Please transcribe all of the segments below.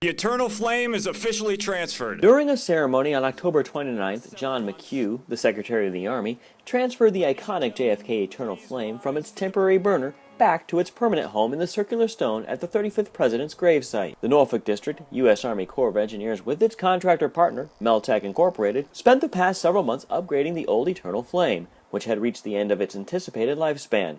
The eternal flame is officially transferred. During a ceremony on October 29th, John McHugh, the Secretary of the Army, transferred the iconic JFK Eternal Flame from its temporary burner back to its permanent home in the circular stone at the 35th President's gravesite. The Norfolk District, U.S. Army Corps of Engineers, with its contractor partner, Meltec Incorporated, spent the past several months upgrading the old Eternal Flame, which had reached the end of its anticipated lifespan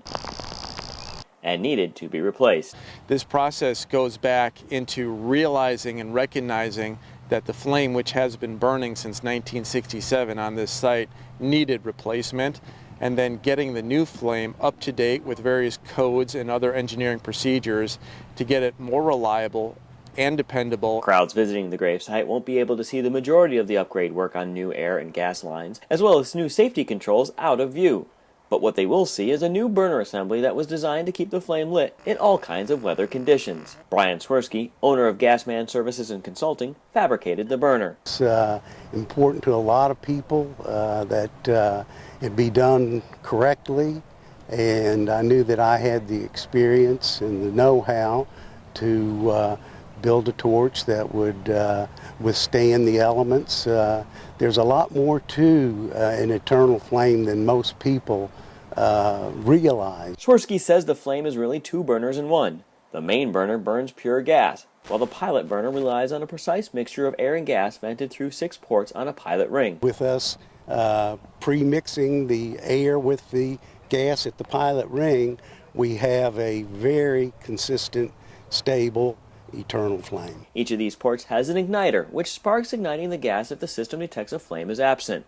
and needed to be replaced. This process goes back into realizing and recognizing that the flame which has been burning since 1967 on this site needed replacement and then getting the new flame up to date with various codes and other engineering procedures to get it more reliable and dependable. Crowds visiting the gravesite won't be able to see the majority of the upgrade work on new air and gas lines, as well as new safety controls out of view. But what they will see is a new burner assembly that was designed to keep the flame lit in all kinds of weather conditions. Brian Swirsky, owner of Gasman Services and Consulting, fabricated the burner. It's uh, important to a lot of people uh, that uh, it be done correctly and I knew that I had the experience and the know-how to uh, build a torch that would uh, withstand the elements. Uh, there's a lot more to uh, an eternal flame than most people uh, realize. Swirsky says the flame is really two burners in one. The main burner burns pure gas, while the pilot burner relies on a precise mixture of air and gas vented through six ports on a pilot ring. With us uh, pre-mixing the air with the gas at the pilot ring, we have a very consistent, stable eternal flame. Each of these ports has an igniter, which sparks igniting the gas if the system detects a flame is absent.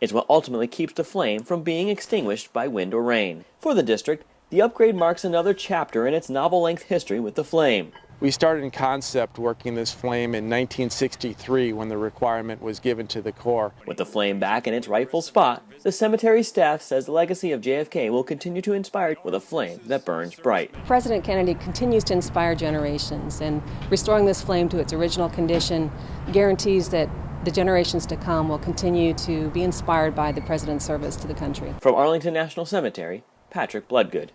It's what ultimately keeps the flame from being extinguished by wind or rain. For the district, the upgrade marks another chapter in its novel-length history with the flame. We started in concept working this flame in 1963 when the requirement was given to the Corps. With the flame back in its rightful spot, the cemetery staff says the legacy of JFK will continue to inspire with a flame that burns bright. President Kennedy continues to inspire generations and restoring this flame to its original condition guarantees that the generations to come will continue to be inspired by the President's service to the country. From Arlington National Cemetery, Patrick Bloodgood.